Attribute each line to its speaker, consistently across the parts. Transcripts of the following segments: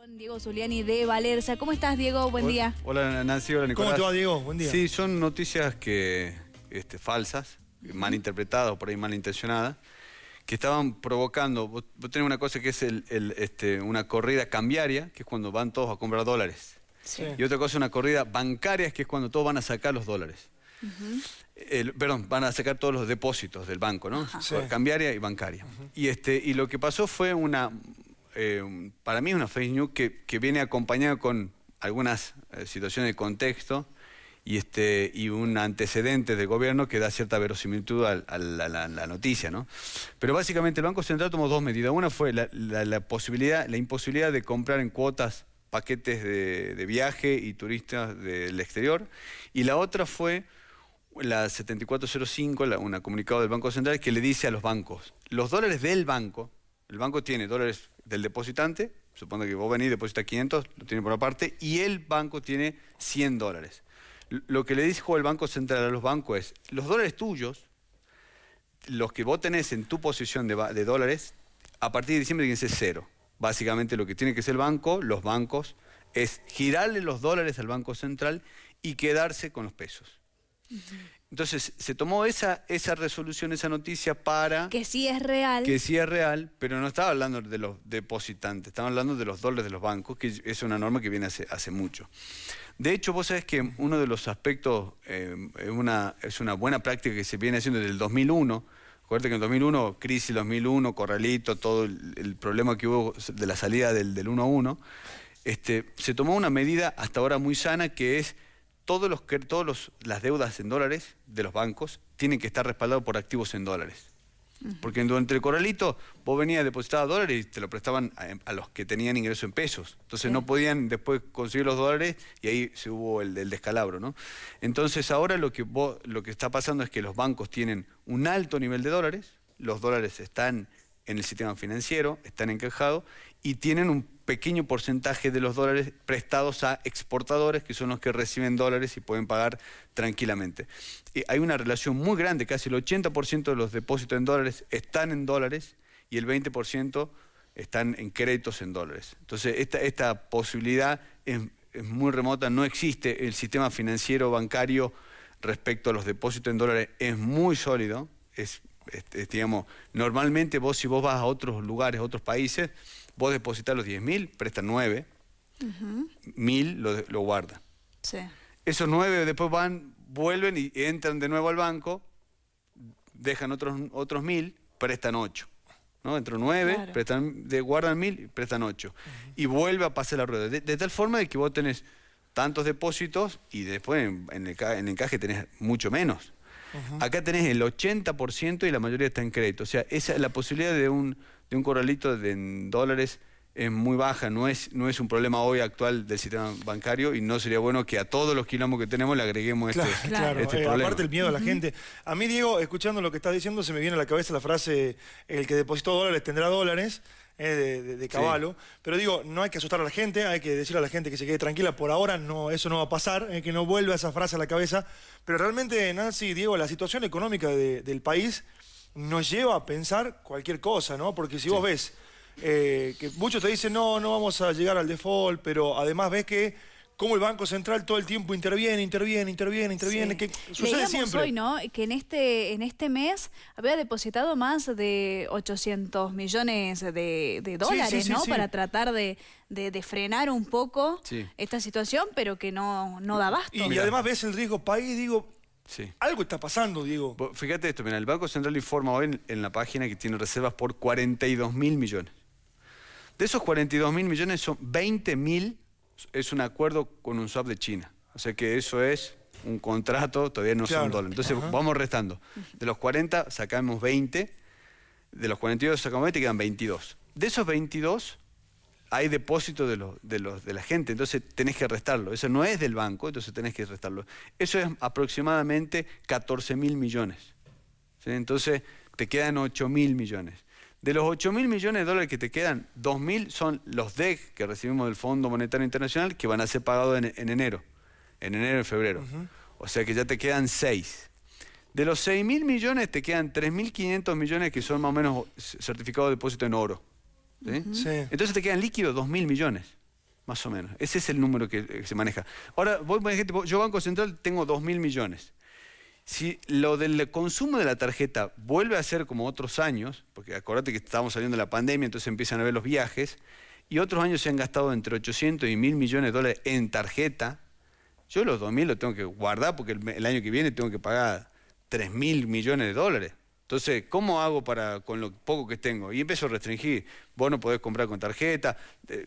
Speaker 1: Con Diego Zuliani de Valerza. ¿Cómo estás, Diego? Buen día.
Speaker 2: Hola, Nancy. Hola, Nicolás.
Speaker 3: ¿Cómo te va, Diego? Buen día.
Speaker 2: Sí, son noticias que este, falsas, mal interpretadas o por ahí malintencionadas, que estaban provocando... Vos, tenés una cosa que es el, este, una corrida cambiaria, que es cuando van todos a comprar dólares.
Speaker 1: Sí.
Speaker 2: Y otra cosa, una corrida bancaria, que es cuando todos van a sacar los dólares. El- perdón, van a sacar todos los depósitos del banco, ¿no?
Speaker 3: Sí.
Speaker 2: Cambiaria y bancaria. y, este, y lo que pasó fue una, eh, para mí es una fake news que, viene acompañada con algunas eh, situaciones de contexto y, este, y un antecedente del gobierno que da cierta verosimilitud a, la, noticia, ¿no? Pero básicamente el Banco Central tomó dos medidas. Una fue la, la- posibilidad, la imposibilidad de comprar en cuotas paquetes de, de viaje y turistas del exterior. Y la otra fue la 7405, la, un comunicado del Banco Central que le dice a los bancos, los dólares del banco, el banco tiene dólares del depositante, supone que vos venís, depositas 500, lo tiene por aparte, y el banco tiene 100 dólares. Lo que le dijo el Banco Central a los bancos es, los dólares tuyos, los que vos tenés en tu posición de, dólares, a partir de diciembre tienen que ser cero. Básicamente lo que tiene que hacer el banco, los bancos, es girarle los dólares al Banco Central y quedarse con los pesos. Entonces, se tomó esa, esa resolución, esa noticia para
Speaker 1: Que sí es real.
Speaker 2: que sí es real, pero no estaba hablando de los depositantes, estaba hablando de los dólares de los bancos, que es una norma que viene hace, hace mucho. De hecho, vos sabés que uno de los aspectos, eh, es, una, es una buena práctica que se viene haciendo desde el 2001, acuérdate que en el 2001, crisis 2001, corralito, todo el, el problema que hubo de la salida del, del 1 a 1, este, se tomó una medida hasta ahora muy sana que es todos los que todos los, las deudas en dólares de los bancos tienen que estar respaldados por activos en dólares. Porque durante el corralito vos venías depositar dólares y te lo prestaban a, a los que tenían ingreso en pesos. Entonces
Speaker 1: Sí.
Speaker 2: no podían después conseguir los dólares y ahí se hubo el, el descalabro, ¿no? Entonces ahora lo que, vos- lo que está pasando es que los bancos tienen un alto nivel de dólares, los dólares están en el sistema financiero, están encajados y tienen un pequeño porcentaje de los dólares prestados a exportadores que son los que reciben dólares y pueden pagar tranquilamente. Y hay una relación muy grande, casi el 80% de los depósitos en dólares están en dólares y el 20% están en créditos en dólares. Entonces, esta, esta posibilidad es, muy remota, no existe. El sistema financiero bancario respecto a los depósitos en dólares es muy sólido. Digamos, normalmente vos si vos vas a otros lugares, a otros países, vos depositas los 10 mil, prestan 9, mil lo, lo guardan.
Speaker 1: Sí.
Speaker 2: Esos 9 después van, vuelven y entran de nuevo al banco, dejan otros, otros mil, prestan 8. ¿no? Entran 9,
Speaker 1: Claro.
Speaker 2: prestan, de, guardan mil y prestan 8. Y vuelve a pasar la rueda. De, de tal forma de que vos tenés tantos depósitos y después en, en el, en el encaje tenés mucho menos. Acá tenés el 80% y la mayoría está en crédito. O sea, esa, la posibilidad de un, de un corralito de, en dólares es muy baja, no es, no es un problema hoy actual del sistema bancario y no sería bueno que a todos los quilombos que tenemos le agreguemos
Speaker 3: Claro,
Speaker 2: este,
Speaker 3: claro.
Speaker 2: este
Speaker 3: Eh,
Speaker 2: problema.
Speaker 3: aparte el miedo a la gente. A mí, Diego, escuchando lo que estás diciendo, se me viene a la cabeza la frase, el que depositó dólares tendrá dólares, de, de- de caballo. Pero digo, no hay que asustar a la gente, hay que decirle a la gente que se quede tranquila. Por ahora no, eso no va a pasar, eh, que no vuelva esa frase a la cabeza. Pero realmente, Nancy, Diego, la situación económica de- del país nos lleva a pensar cualquier cosa, ¿no? Porque si vos ves eh, que muchos te dicen, no, no vamos a llegar al default, pero además ves que como el Banco Central todo el tiempo interviene, interviene, interviene, interviene,
Speaker 1: Sí.
Speaker 3: que sucede
Speaker 1: Leíamos
Speaker 3: siempre.
Speaker 1: hoy, ¿no? Que en este, en este mes había depositado más de 800 millones de, de dólares,
Speaker 3: sí,
Speaker 1: ¿no?
Speaker 3: sí.
Speaker 1: Para tratar de, de- de frenar un poco
Speaker 2: Sí.
Speaker 1: esta situación, pero que no, no da abasto.
Speaker 3: Y, además ves el riesgo país, digo,
Speaker 2: Sí.
Speaker 3: algo está pasando, Diego.
Speaker 2: Fíjate esto, mira, el Banco Central informa hoy en, en la página que tiene reservas por 42 mil millones. De esos 42 mil millones son 20 mil, es un acuerdo con un swap de China. O sea que eso es un contrato, todavía no
Speaker 3: Claro.
Speaker 2: son dólares. Entonces
Speaker 3: Ajá.
Speaker 2: vamos restando. De los 40 sacamos 20, de los 42 sacamos 20 quedan 22. De esos 22 hay depósito de, los, de, los, de la gente, entonces tenés que restarlo. Eso no es del banco, entonces tenés que restarlo. Eso es aproximadamente 14 mil millones. ¿sí? Entonces te quedan 8 mil millones. De los 8 mil millones de dólares que te quedan, 2 mil son los DEC que recibimos del Fondo Monetario Internacional que van a ser pagados en, en enero, en enero y febrero. O sea que ya te quedan 6. De los 6 mil millones te quedan 3.500 millones que son más o menos certificados de depósito en oro. ¿sí?
Speaker 3: Sí.
Speaker 2: Entonces te quedan líquidos 2.000 millones. Más o menos. Ese es el número que, se maneja. Ahora, vos, yo Banco Central tengo 2 mil millones. Si lo del consumo de la tarjeta vuelve a ser como otros años, porque acordate que estamos saliendo de la pandemia, entonces empiezan a ver los viajes, y otros años se han gastado entre 800 y 1000 millones de dólares en tarjeta, yo los 2.000 los tengo que guardar porque el, año que viene tengo que pagar 3.000 millones de dólares. Entonces, ¿cómo hago para con lo poco que tengo? Y empiezo a restringir. Vos no podés comprar con tarjeta,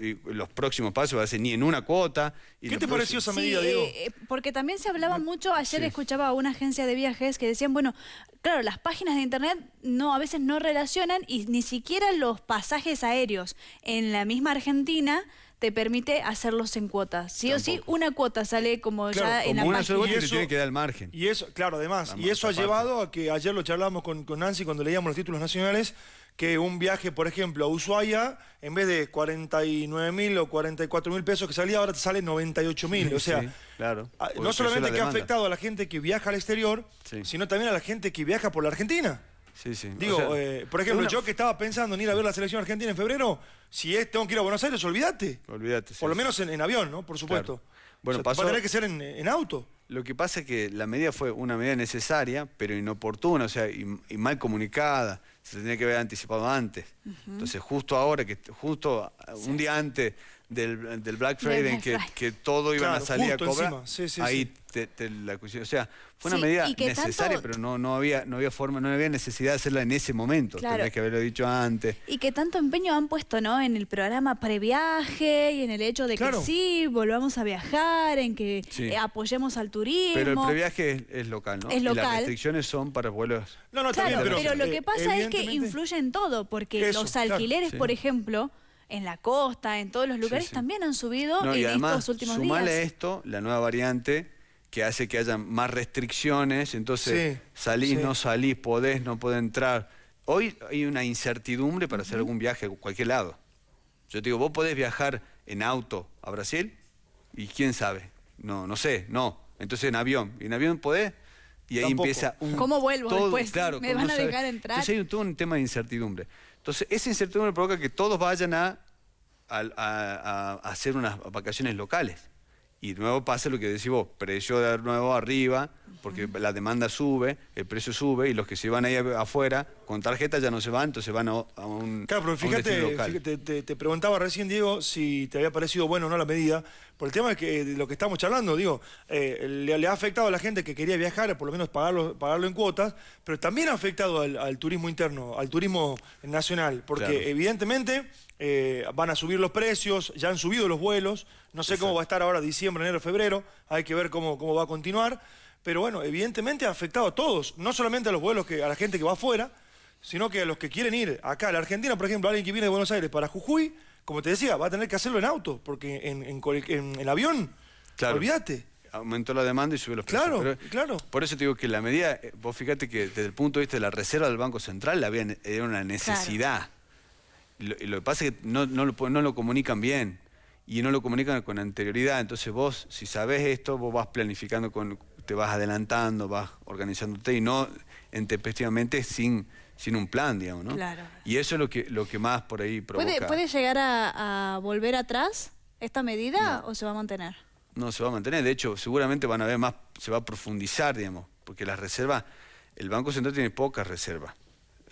Speaker 2: y los próximos pasos va a ser ni en una cuota.
Speaker 3: ¿Qué te pareció esa medida, Diego?
Speaker 1: Eh, porque también se hablaba mucho, ayer escuchaba a una agencia de viajes que decían, bueno, claro, las páginas de internet no a veces no relacionan y ni siquiera los pasajes aéreos en la misma Argentina te permite hacerlos en cuotas. Sí o sí, una cuota sale como ya en la
Speaker 2: una
Speaker 1: página.
Speaker 2: y eso, tiene que dar el margen.
Speaker 3: Y eso, claro, además, y eso ha llevado a que ayer lo charlábamos con, con Nancy cuando leíamos los títulos nacionales, que un viaje, por ejemplo, a Ushuaia, en vez de 49 mil o 44 mil pesos que salía, ahora te sale 98 mil. O sea,
Speaker 2: claro,
Speaker 3: no solamente que ha afectado a la gente que viaja al exterior, sino también a la gente que viaja por la Argentina.
Speaker 2: Sí, sí.
Speaker 3: Digo, eh, por ejemplo, yo que estaba pensando en ir a ver la selección argentina en febrero, si es, tengo que ir a Buenos Aires, olvídate.
Speaker 2: Olvídate.
Speaker 3: Por lo menos en, avión, ¿no? Por supuesto. Bueno, va a tener que ser en, auto.
Speaker 2: Lo que pasa es que la medida fue una medida necesaria, pero inoportuna, o sea, y, mal comunicada. Se tendría que haber anticipado antes. Entonces, justo ahora, que justo un día antes del, del Black Friday, que, que, todo iban a salir a cobrar, ahí te, la O sea, fue una medida necesaria, pero no, no, había, no había forma, no había necesidad de hacerla en ese momento. Claro. que haberlo dicho antes.
Speaker 1: Y que tanto empeño han puesto, ¿no? En el programa previaje y en el hecho de que sí, volvamos a viajar, en que eh, apoyemos al turismo.
Speaker 2: Pero el previaje es, local, ¿no?
Speaker 1: Es local.
Speaker 2: Y las restricciones son para vuelos.
Speaker 3: No, no,
Speaker 1: claro,
Speaker 3: pero,
Speaker 1: pero, lo que pasa es que influye en todo, porque los alquileres, por ejemplo en la costa, en todos los lugares, también han subido en estos últimos días.
Speaker 2: Sumale esto, la nueva variante, que hace que haya más restricciones, entonces salís, no salís, podés, no podés entrar. Hoy hay una incertidumbre para hacer algún viaje a cualquier lado. Yo te digo, vos podés viajar en auto a Brasil y quién sabe, no, no sé, no. Entonces en avión, y en avión podés, y ahí empieza un...
Speaker 1: ¿Cómo vuelvo después? ¿Me van a dejar entrar?
Speaker 2: Entonces hay todo un tema de incertidumbre. Entonces, esa incertidumbre provoca que todos vayan a, hacer unas vacaciones locales. Y nuevo pasa lo que decís vos, precio de nuevo arriba, porque la demanda sube, el precio sube, y los que se van ahí afuera con tarjeta ya no se van, entonces van a, un
Speaker 3: Claro, pero fíjate, te, preguntaba recién, Diego, si te había parecido bueno o no la medida, por el tema de, que, lo que estamos charlando, digo, eh, le, ha afectado a la gente que quería viajar, por lo menos pagarlo, pagarlo en cuotas, pero también ha afectado al, turismo interno, al turismo nacional, porque evidentemente eh, van a subir los precios, ya han subido los vuelos, no sé cómo va a estar ahora diciembre, enero, febrero, hay que ver cómo, cómo va a continuar, pero bueno, evidentemente ha afectado a todos, no solamente a los vuelos, que a la gente que va afuera, sino que a los que quieren ir acá a la Argentina, por ejemplo, alguien que viene de Buenos Aires para Jujuy, como te decía, va a tener que hacerlo en auto, porque en, el avión, olvídate.
Speaker 2: Aumentó la demanda y subió los precios.
Speaker 3: Claro, claro.
Speaker 2: Por eso te digo que la medida, eh, vos fíjate que desde el punto de vista de la reserva del Banco Central había, era una necesidad. Lo, que pasa es que no, no, lo, no lo comunican bien y no lo comunican con anterioridad. Entonces vos, si sabés esto, vos vas planificando, con, te vas adelantando, vas organizándote y no intempestivamente sin sin un plan, digamos, ¿no?
Speaker 1: Claro.
Speaker 2: Y eso es lo que, lo que más por ahí provoca.
Speaker 1: ¿Puede, llegar a, volver atrás esta medida o se va a mantener?
Speaker 2: No, se va a mantener. De hecho, seguramente van a ver más, se va a profundizar, digamos, porque las reservas, el Banco Central tiene pocas reservas.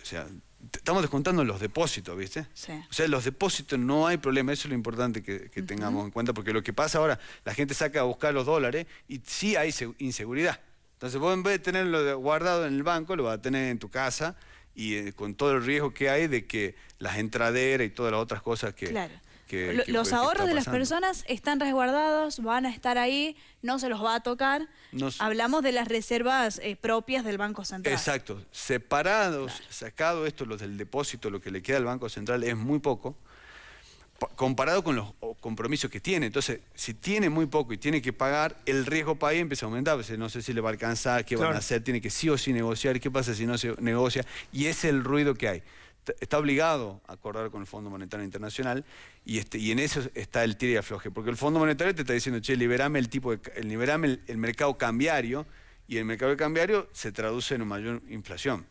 Speaker 2: O sea, estamos descontando los depósitos, ¿viste?
Speaker 1: Sí.
Speaker 2: O sea, los depósitos no hay problema, eso es lo importante que, tengamos en cuenta, porque lo que pasa ahora, la gente saca a buscar los dólares y sí hay inseguridad. Entonces vos en vez de tenerlo guardado en el banco, lo vas a tener en tu casa y eh, con todo el riesgo que hay de que las entraderas y todas las otras cosas que...
Speaker 1: Claro. Los ahorros de las personas están resguardados, van a estar ahí, no se los va a tocar. Hablamos de las reservas eh, propias del Banco Central.
Speaker 2: Exacto. Separados, sacado esto, los del depósito, lo que le queda al Banco Central es muy poco comparado con los compromisos que tiene. Entonces, si tiene muy poco y tiene que pagar, el riesgo para ahí empieza a aumentar. Pues, no sé si le va a alcanzar, qué van a hacer, tiene que sí o sí negociar, qué pasa si no se negocia. Y ese es el ruido que hay. Está obligado a acordar con el Fondo Monetario Internacional y, este, y en eso está el tira y afloje. Porque el Fondo Monetario te está diciendo, che, liberame el tipo de, liberame el, mercado cambiario y el mercado cambiario se traduce en una mayor inflación.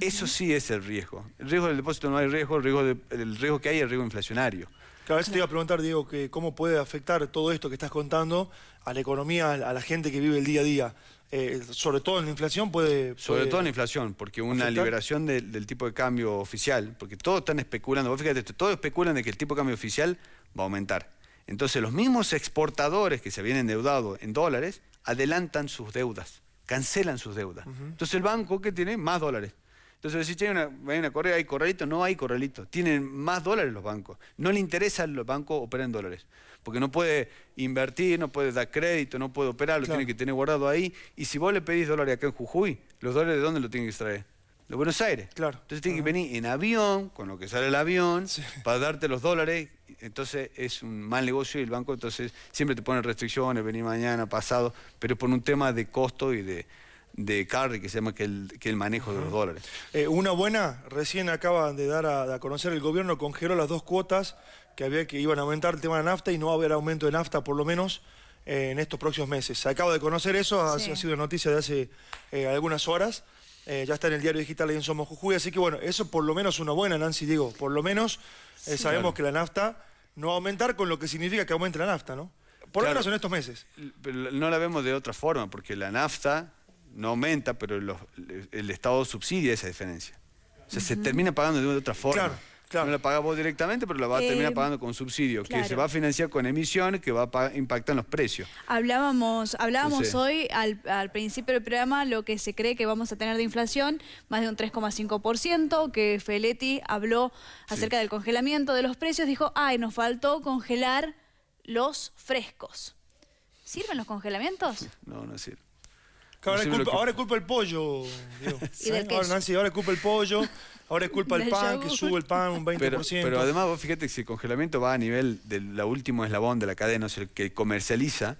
Speaker 2: Eso sí es el riesgo. El riesgo del depósito no hay riesgo, el riesgo, el riesgo que hay es el riesgo inflacionario.
Speaker 3: Claro, a veces te iba a preguntar, Diego, que cómo puede afectar todo esto que estás contando a la economía, a la gente que vive el día a día. Eh, sobre todo en la inflación puede...
Speaker 2: Sobre todo en la inflación, porque una liberación del tipo de cambio oficial, porque todos están especulando, vos fíjate, todos especulan de que el tipo de cambio oficial va a aumentar. Entonces los mismos exportadores que se habían endeudado en dólares adelantan sus deudas, cancelan sus deudas. Entonces el banco que tiene más dólares. Entonces, si hay una, hay una correa, hay corralito, no hay corralito. Tienen más dólares los bancos. No le interesa a los bancos operar en dólares. Porque no puede invertir, no puede dar crédito, no puede operar, lo tiene que tener guardado ahí. Y si vos le pedís dólares acá en Jujuy, ¿los dólares de dónde lo tienen que extraer? De Buenos Aires.
Speaker 3: Claro.
Speaker 2: Entonces tiene que venir en avión, con lo que sale el avión, para darte los dólares. Entonces es un mal negocio y el banco entonces siempre te pone restricciones, venir mañana, pasado, pero por un tema de costo y de, de carry, que se llama que el, que el manejo de los dólares.
Speaker 3: Eh, una buena, recién acaba de dar a, conocer el gobierno, congeló las dos cuotas que había que iban a aumentar el tema de nafta y no va a haber aumento de nafta por lo menos eh, en estos próximos meses. Se acaba de conocer eso, ha, sido noticia de hace eh, algunas horas. ya está en el diario digital ahí en Somos Jujuy, así que bueno, eso por lo menos una buena, Nancy, digo, por lo menos sabemos que la nafta no va a aumentar con lo que significa que aumente la nafta, ¿no? Por lo menos en estos meses.
Speaker 2: Pero no la vemos de otra forma, porque la nafta no aumenta, pero el Estado subsidia esa diferencia. O sea, se termina pagando de otra forma. No la paga vos directamente, pero la va a terminar eh, pagando con subsidio, que se va a financiar con emisiones que va a impactar en los precios.
Speaker 1: Hablábamos, hablábamos hoy al, principio del programa lo que se cree que vamos a tener de inflación, más de un 3,5%, que Feletti habló acerca del congelamiento de los precios, dijo, ay, nos faltó congelar los frescos. ¿Sirven los congelamientos?
Speaker 2: No, no sirve
Speaker 3: ahora, es culpa, ahora, culpa, el pollo, Ahora, Nancy, ahora es culpa el pollo, ahora es culpa el pan, que sube el pan un 20%.
Speaker 2: Pero, pero además, vos fíjate que si el congelamiento va a nivel del último eslabón de la cadena, o sea, el que comercializa,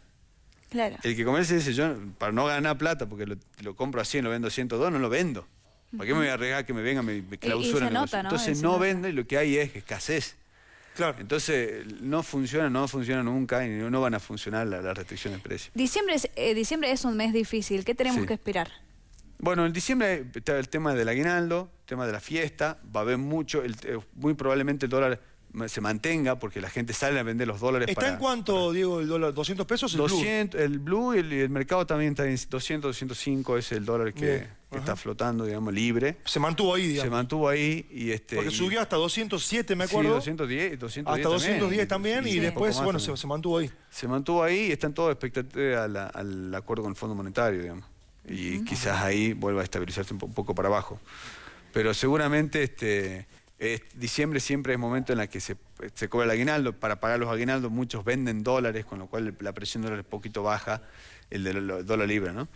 Speaker 1: claro.
Speaker 2: el que comercializa dice, yo para no ganar plata, porque lo, compro a 100, lo vendo a 102, no lo vendo. ¿Para qué me voy a arriesgar que me venga, me, me clausura? Entonces no vende y lo que hay es escasez.
Speaker 3: Claro.
Speaker 2: Entonces, no funciona, no funciona nunca y no van a funcionar las la restricciones de precios.
Speaker 1: Diciembre es, eh, diciembre es un mes difícil. ¿Qué tenemos que esperar?
Speaker 2: Bueno, en diciembre está el tema del aguinaldo, el tema de la fiesta, va a haber mucho, el, eh, muy probablemente el dólar se mantenga porque la gente sale a vender los dólares
Speaker 3: ¿Está en cuánto, Diego, el dólar? ¿200 pesos el
Speaker 2: 200, blue? El blue y el, mercado también está en 200, 205 es el dólar que, está flotando, digamos, libre.
Speaker 3: Se mantuvo ahí, digamos.
Speaker 2: Se mantuvo ahí y este...
Speaker 3: Porque subió hasta 207, me acuerdo.
Speaker 2: Sí, 210, 210
Speaker 3: Hasta 210 también, y, después, bueno, se, mantuvo ahí.
Speaker 2: Se mantuvo ahí y están todos expectativos al, al acuerdo con el Fondo Monetario, digamos. Y quizás ahí vuelva a estabilizarse un poco para abajo. Pero seguramente este diciembre siempre es momento en el que se, cobra el aguinaldo. Para pagar los aguinaldos muchos venden dólares, con lo cual la presión de dólares es poquito baja, el del dólar libre, ¿no?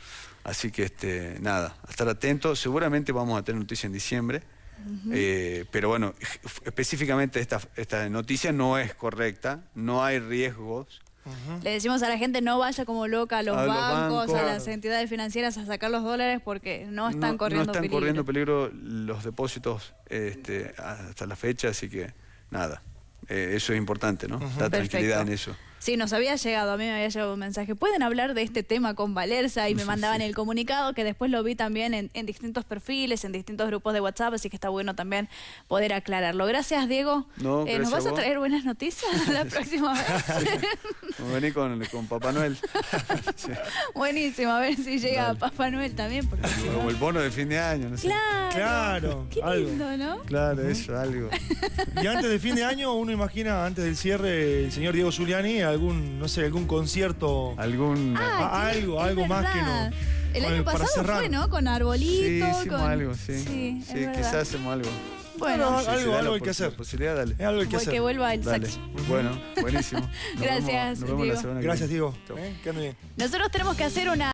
Speaker 2: Así que, este, nada, a estar atentos. Seguramente vamos a tener noticia en diciembre. Eh, pero bueno, específicamente esta, esta noticia no es correcta, no hay riesgos
Speaker 1: le decimos a la gente no vaya como loca a los, bancos, a las entidades financieras a sacar los dólares porque no están corriendo
Speaker 2: peligro. No están corriendo peligro los depósitos este, hasta la fecha, así que nada. Eh, eso es importante, ¿no? La tranquilidad en eso.
Speaker 1: Sí, nos había llegado, a mí me había llegado un mensaje. ¿Pueden hablar de este tema con Valerza? Y me mandaban el comunicado, que después lo vi también en, distintos perfiles, en distintos grupos de WhatsApp, así que está bueno también poder aclararlo. Gracias, Diego.
Speaker 2: Eh,
Speaker 1: ¿Nos vas a, traer buenas noticias la próxima vez?
Speaker 2: Vamos a venir con, Papá Noel.
Speaker 1: Buenísimo, a ver si llega Papá Noel también. Porque
Speaker 2: Como el bono de fin de año, no sé.
Speaker 1: Claro.
Speaker 3: Claro.
Speaker 1: Qué lindo, ¿no?
Speaker 2: Claro, eso, algo.
Speaker 3: Y antes de fin de año, uno imagina, antes del cierre, el señor Diego Zuliani algún, no sé, algún concierto.
Speaker 2: Algún.
Speaker 1: Ah,
Speaker 3: algo, algo más que no.
Speaker 1: El año pasado fue, ¿no? Con arbolito.
Speaker 2: Sí, hicimos algo, sí. Sí, quizás hacemos algo.
Speaker 3: Bueno, algo, algo hay que hacer.
Speaker 2: Posibilidad, dale.
Speaker 3: Es algo hay que hacer.
Speaker 1: Que vuelva el dale.
Speaker 2: Bueno, buenísimo.
Speaker 1: Gracias,
Speaker 3: Gracias, Diego. ¿Eh? Que ande bien.
Speaker 1: Nosotros tenemos que hacer una.